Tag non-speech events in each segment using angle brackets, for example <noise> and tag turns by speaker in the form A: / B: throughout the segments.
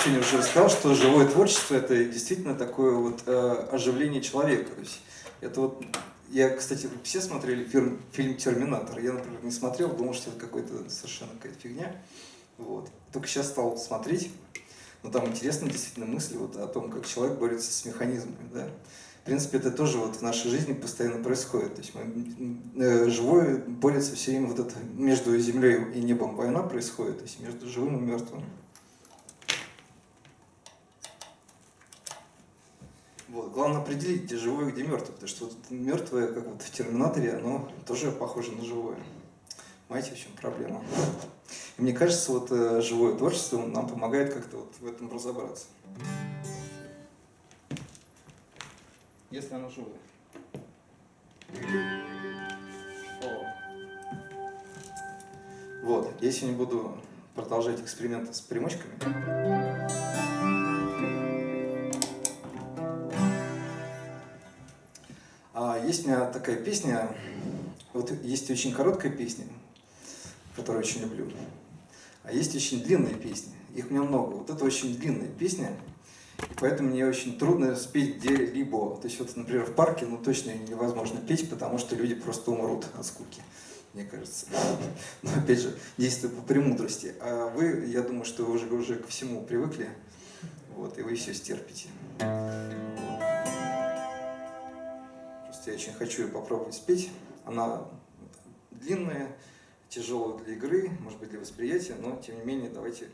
A: сообщении уже рассказал, что живое творчество это действительно такое вот э, оживление человека. То есть это вот я, кстати, все смотрели фильм, фильм «Терминатор». Я, например, не смотрел, думал, что это какой-то совершенно какая-то фигня. Вот. Только сейчас стал смотреть. Но там интересные действительно мысли вот о том, как человек борется с механизмами. Да? В принципе, это тоже вот в нашей жизни постоянно происходит. То есть мы, э, живое борется все время вот это между землей и небом война происходит, то есть между живым и мертвым. Вот. Главное определить, где живое, где мертвое, потому что вот мертвое, как вот в Терминаторе, оно тоже похоже на живое. Понимаете, в чем проблема? И мне кажется, вот э, живое творчество нам помогает как-то вот в этом разобраться. Если оно живое. Вот, я сегодня буду продолжать эксперименты с примочками. Есть у меня такая песня, вот есть очень короткая песня, которую очень люблю, а есть очень длинные песни, их у меня много. Вот это очень длинная песня, поэтому мне очень трудно спеть где-либо. То есть вот, например, в парке, ну точно невозможно петь, потому что люди просто умрут от скуки, мне кажется. <laughs> Но опять же, действую по премудрости. А вы, я думаю, что вы уже, уже ко всему привыкли, вот, и вы все стерпите. Просто я очень хочу ее попробовать спеть. Она длинная, тяжелая для игры, может быть, для восприятия, но, тем не менее, давайте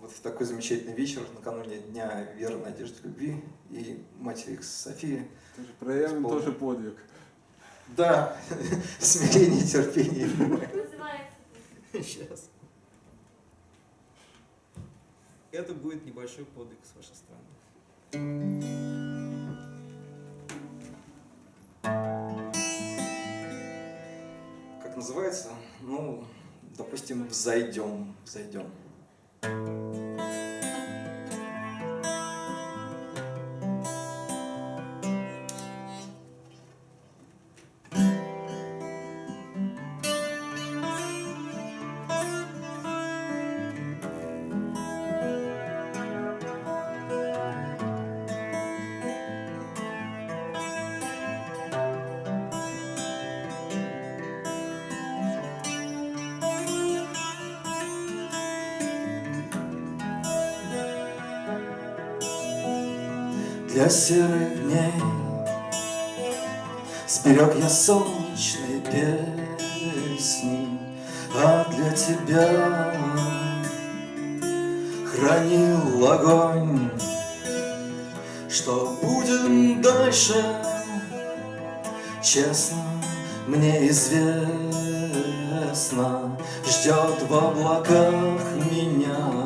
A: вот в такой замечательный вечер, накануне Дня Веры, Надежды, Любви и Матери Софии.
B: Проявим тоже подвиг.
A: Да, <laughs> смирение, терпение.
C: Сейчас. Это будет небольшой подвиг с вашей стороны.
A: Называется? Ну, допустим, «Взойдем», «Взойдем». Серых дней Сберег я солнечные песни, а для тебя хранил огонь. Что будет дальше, честно, мне известно, Ждет в облаках меня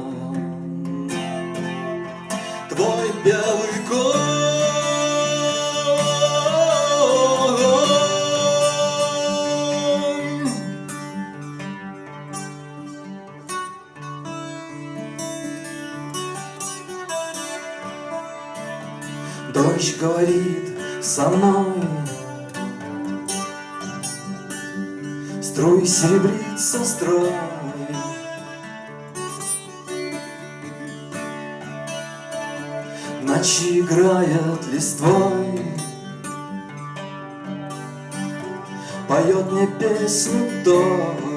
A: Дождь говорит со мной. Струй серебрится строй. Ночи играет листвой. Поет мне песню той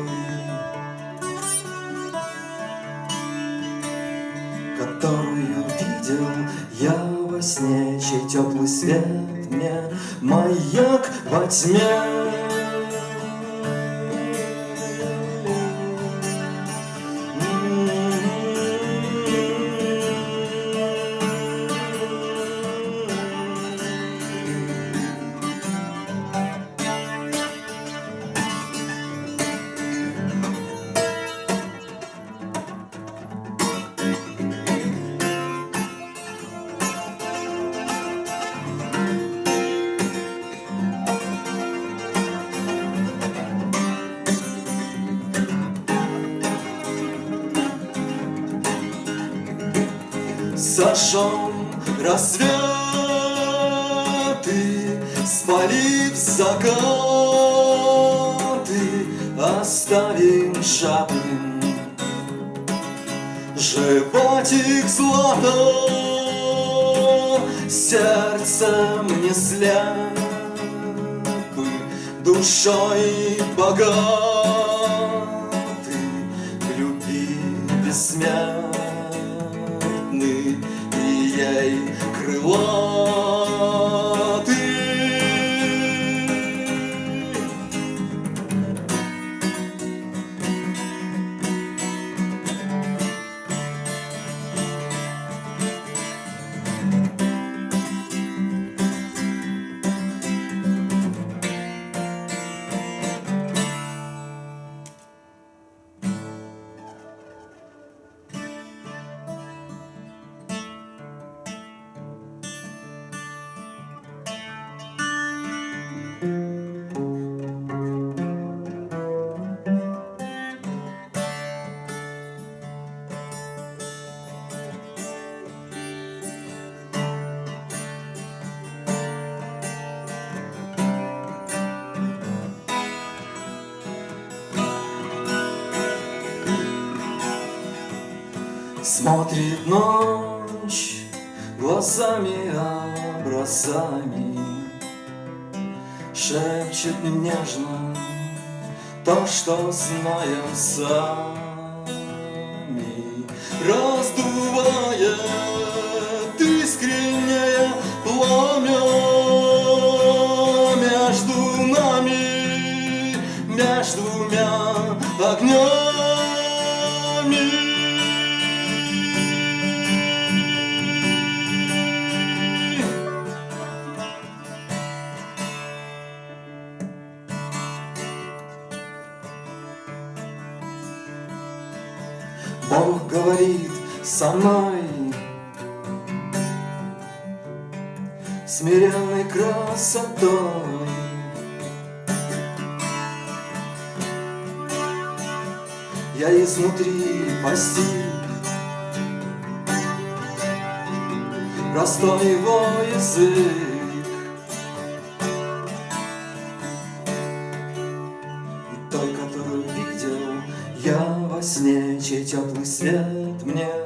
A: свет мне маяк во тьме Сожжем рассветы, спалив закаты, Оставим жадным животик золото Сердцем не слепы Душой богаты Смотрит ночь глазами образами Шепчет нежно то, что знаем сами со мной Смиренной красотой Я изнутри постиг Простой его язык И той, которую видел я во сне Чей теплый свет мне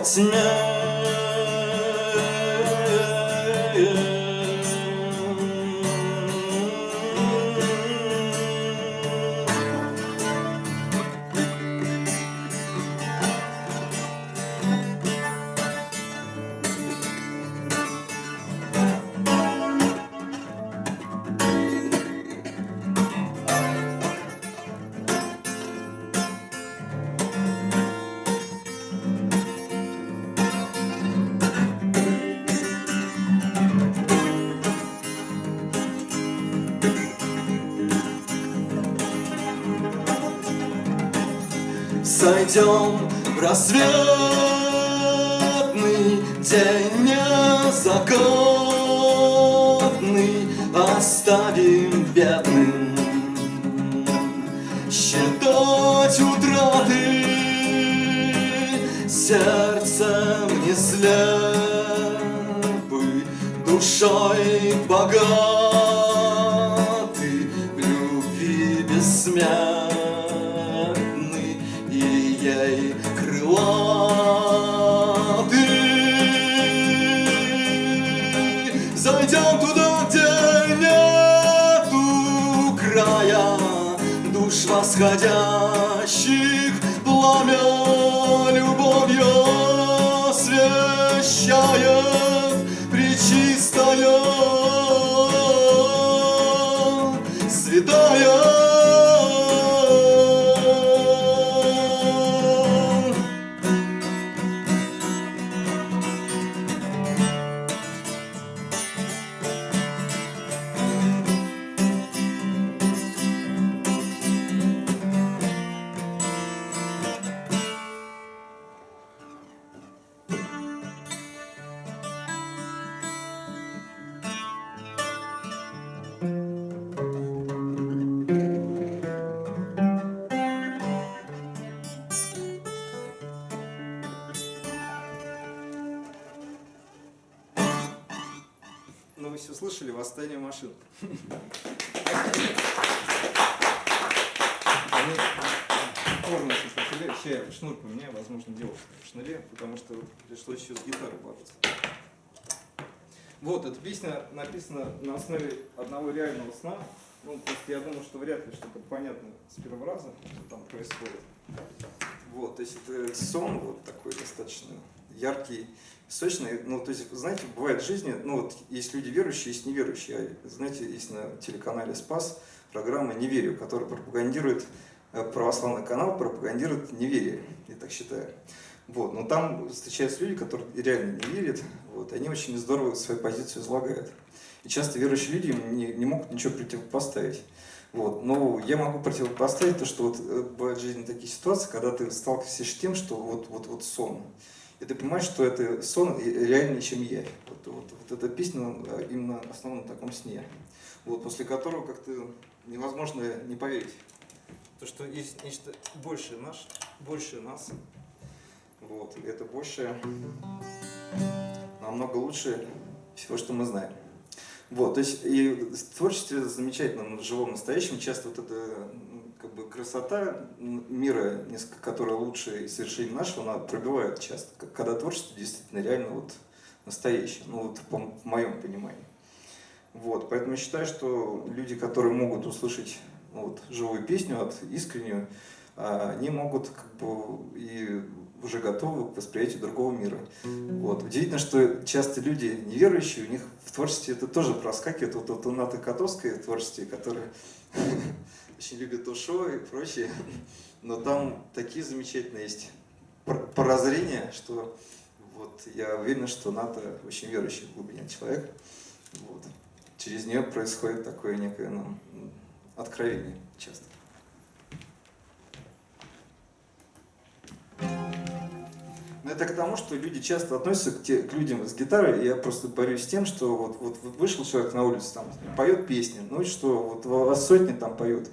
A: маяк во Сойдем в рассветный день незаконный Оставим бедным. Считать утраты Сердцем не слепы, душой богаты
D: Слышали, восстание машин.
A: Шнуре, сейчас я шнур поменяю, возможно, дело в шнуре, потому что пришлось еще с гитарой бороться. Вот, эта песня написана на основе одного реального сна. Ну, просто я думаю, что вряд ли что-то понятно с первого раза, что там происходит. Вот, то есть это сон вот такой достаточно яркий, сочный. Ну, то есть, знаете, бывает в жизни, ну вот есть люди верующие, есть неверующие. Знаете, есть на телеканале «Спас» программа «Не верю», которая пропагандирует, э, православный канал пропагандирует неверие, я так считаю. Вот, но там встречаются люди, которые реально не верят, вот, они очень здорово свою позицию излагают. И часто верующие люди не, не могут ничего противопоставить. Вот. Но я могу противопоставить то, что вот э, бывают в жизни такие ситуации, когда ты сталкиваешься с тем, что вот, вот, вот сон. И ты понимаешь, что это сон реальнее, чем я. Вот, вот, вот эта песня э, именно основана на таком сне. Вот, после которого как-то невозможно не поверить. То, что есть нечто большее наш, больше нас. Вот, и это больше намного лучше всего, что мы знаем. Вот, то есть и в творчестве замечательном, в живом, настоящем часто вот эта как бы красота мира, которая лучше и совершение нашего, она пробивает часто, когда творчество действительно реально вот настоящее, ну вот по, моем понимании. Вот, поэтому считаю, что люди, которые могут услышать ну, вот, живую песню от искреннюю, а, они могут как бы и уже готовы к восприятию другого мира. Вот. Удивительно, что часто люди неверующие, у них в творчестве это тоже проскакивает. Вот, вот у Наты Котовской творчестве, которая очень любит Ушо и прочее. <laughs> Но там такие замечательные есть прозрения, что вот я уверен, что Ната очень верующий в глубине человек. Вот. Через нее происходит такое некое ну, откровение часто. Но это к тому, что люди часто относятся к, те, к людям с гитарой. Я просто борюсь с тем, что вот, вот вышел человек на улицу, там, поет песни, ну и что, вот вас сотни там поют.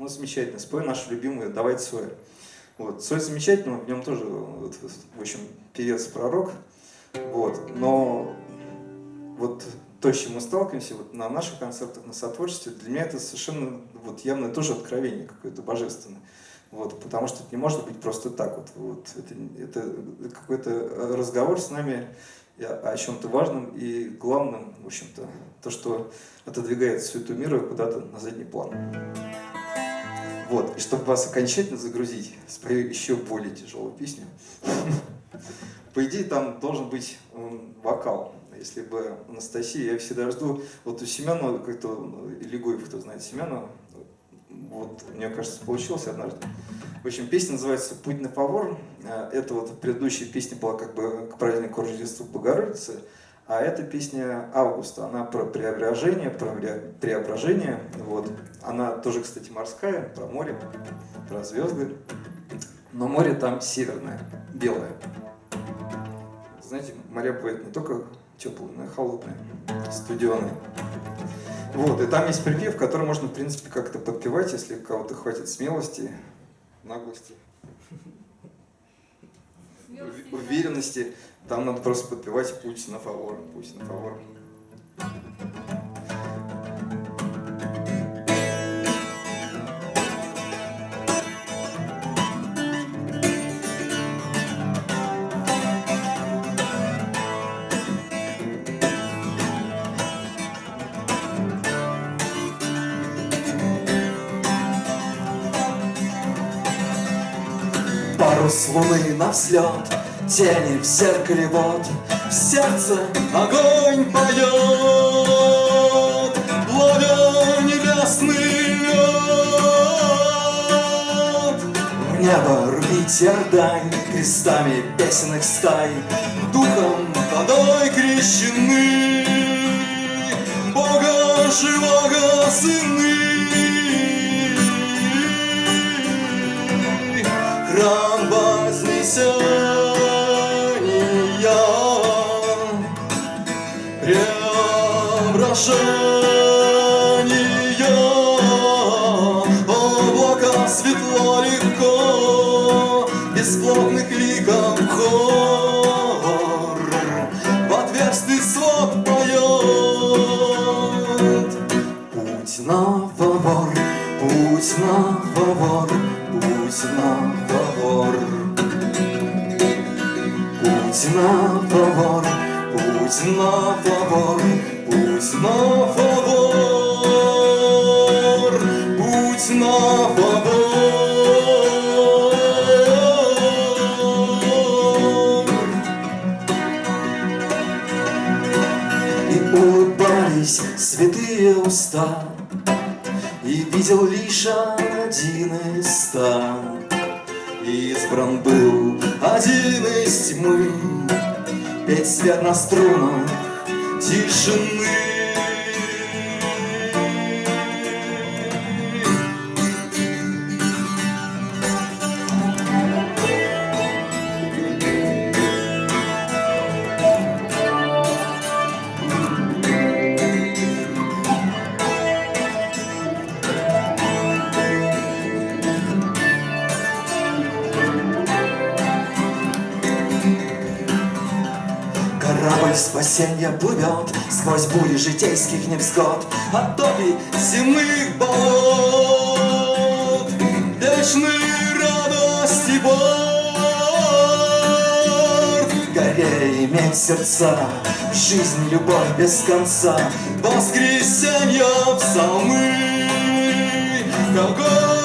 A: Ну, замечательно, спой нашу любимую «Давай Цой». Вот. Цой замечательный, в нем тоже, вот, в общем, певец-пророк. Вот. Но вот то, с чем мы сталкиваемся вот на наших концертах, на сотворчестве, для меня это совершенно вот явно тоже откровение какое-то божественное. Вот, потому что это не может быть просто так. Вот, вот, это это какой-то разговор с нами о чем-то важном и главном, в общем-то, то, что отодвигает всю эту миру куда-то на задний план. Вот, и чтобы вас окончательно загрузить, спою еще более тяжелую песню. По идее, там должен быть вокал. Если бы Анастасия, я всегда жду, вот у Семена, как-то, Илигоев, кто знает Семена, вот, мне кажется, получилось однажды. В общем, песня называется «Путь на фавор». Э, это вот предыдущая песня была как бы к празднику Рождества Богородицы, а эта песня Августа, она про преображение, про преображение. Вот. Она тоже, кстати, морская, про море, про звезды. Но море там северное, белое. Знаете, моря бывает не только теплые, но и холодные, студеные. Вот, и там есть припев, который можно, в принципе, как-то подпевать, если у кого-то хватит смелости, наглости, уверенности. Там надо просто подпевать «Путь на фавор», «Путь на фавор».
E: Парус луны на взлет, тени в зеркале вот, В сердце огонь поет, ловя небесный лед. В небо рвите ордань крестами песенных стай, Духом водой крещены, Бога живого сыны. Храм вознесения Пусть на двор, пусть на двор, пусть на двор,
A: пусть на Кузнавор, пусть на Кузнавор. Видел лишь один из ста. Избран был один из тьмы, Петь свет на струнах тишины. Спасенья плывет Сквозь бури житейских невзгод. От топи земных болот Вечной радости борт Горе иметь сердца В жизни любовь без конца. Воскресенья псалмы Ко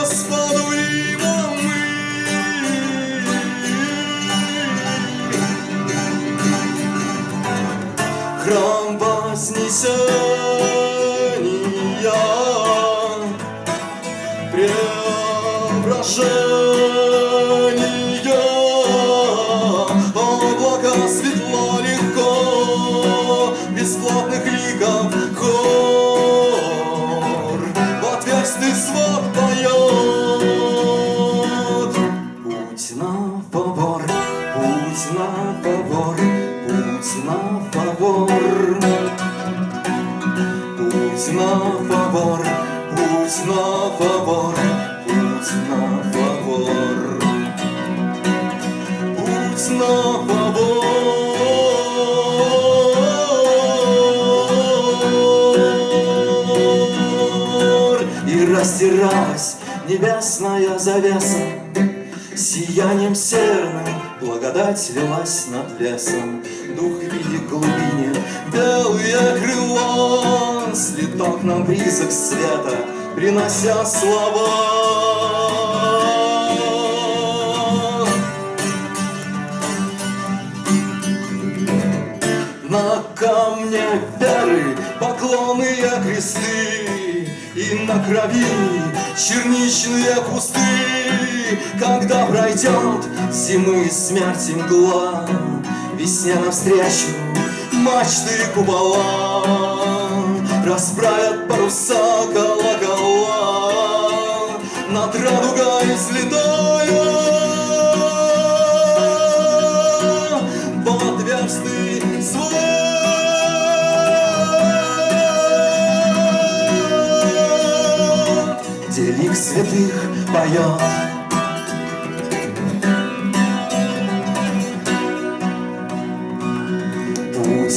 A: на фавор. Путь на фавор, путь на фавор, путь на фавор. Путь на фавор. И растиралась небесная завеса Сиянием серным благодать лилась над лесом Дух видит глубине. Белые крыла Слетал к нам близок света, принося слова. На камне веры поклонные кресты И на крови черничные кусты. Когда пройдет зимы смерти мгла Весне навстречу. Мачты купола Расправят паруса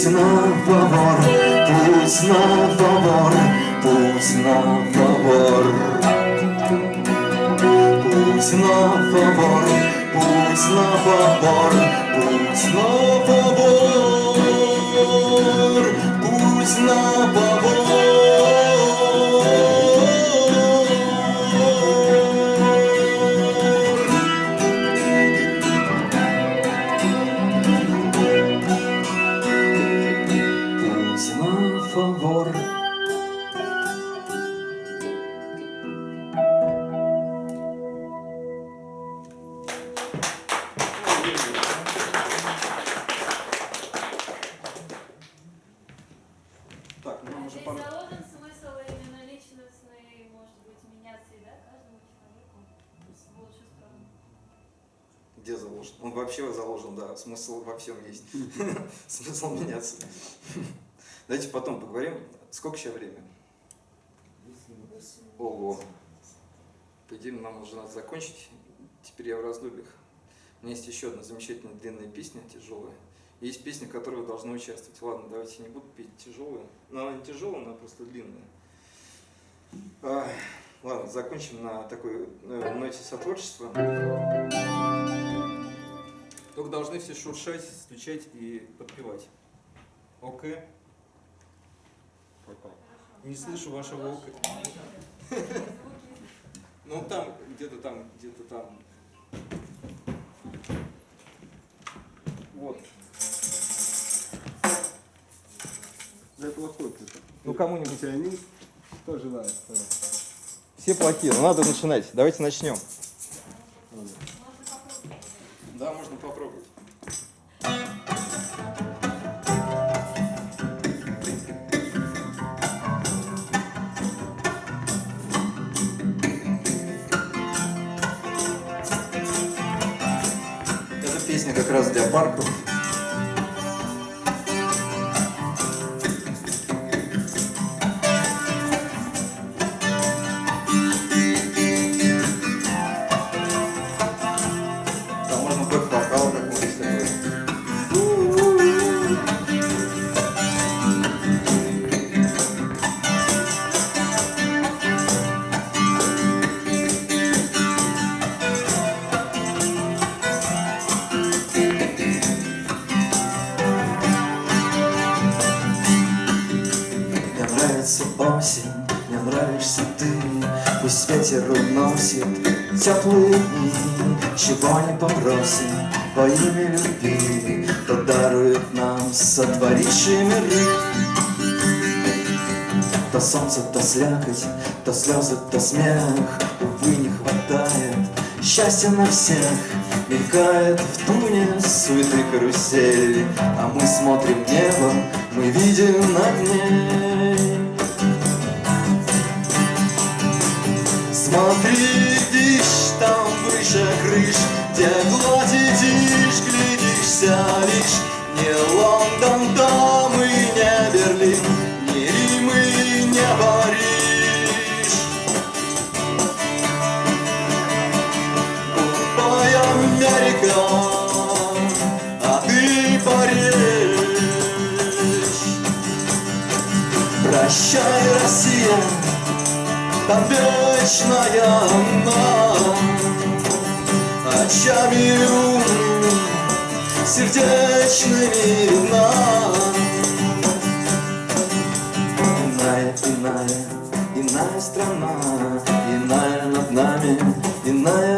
A: Путь на фавор, путь на фавор, путь на фавор. Путь на фавор, путь
F: заложен, да.
D: Смысл во всем есть. <laughs> Смысл меняться. Давайте потом поговорим. Сколько сейчас время? Ого. По идее, нам уже надо закончить. Теперь я в раздумьях. У меня есть еще одна замечательная длинная песня, тяжелая. Есть песня, в которой вы должны участвовать. Ладно, давайте не буду петь тяжелую. Но она не тяжелая, она просто длинная. А, ладно, закончим на такой э, ноте сотворчества.
C: Только должны все шуршать, стучать и подпевать. ОК.
B: Пока.
C: Не слышу вашего ОК. Ну там, где-то там, где-то там. Вот.
B: Для этого хочется.
D: Ну, кому-нибудь.
B: Кто желает? Давай.
D: Все плохие, но надо начинать. Давайте начнем. Да, песня как раз
A: Нравится осень, мне нравишься ты. Пусть ветер уносит теплые дни Чего не попросим во имя любви. То дарует нам сотворивший миры. То солнце, то слякоть, то слезы, то смех. Увы, не хватает счастья на всех. Мелькает в туне суеты карусели А мы смотрим небо, мы видим над ней Смотри, видишь, там выше крыш Где гладь идишь, глядишься лишь. Не Лондон, там и не Берлин Не Рим и не Париж. Ой, Америка, а ты Париж. Прощай, Россия, там вечная она Очами сердечными видна Иная, иная, иная страна Иная над нами, иная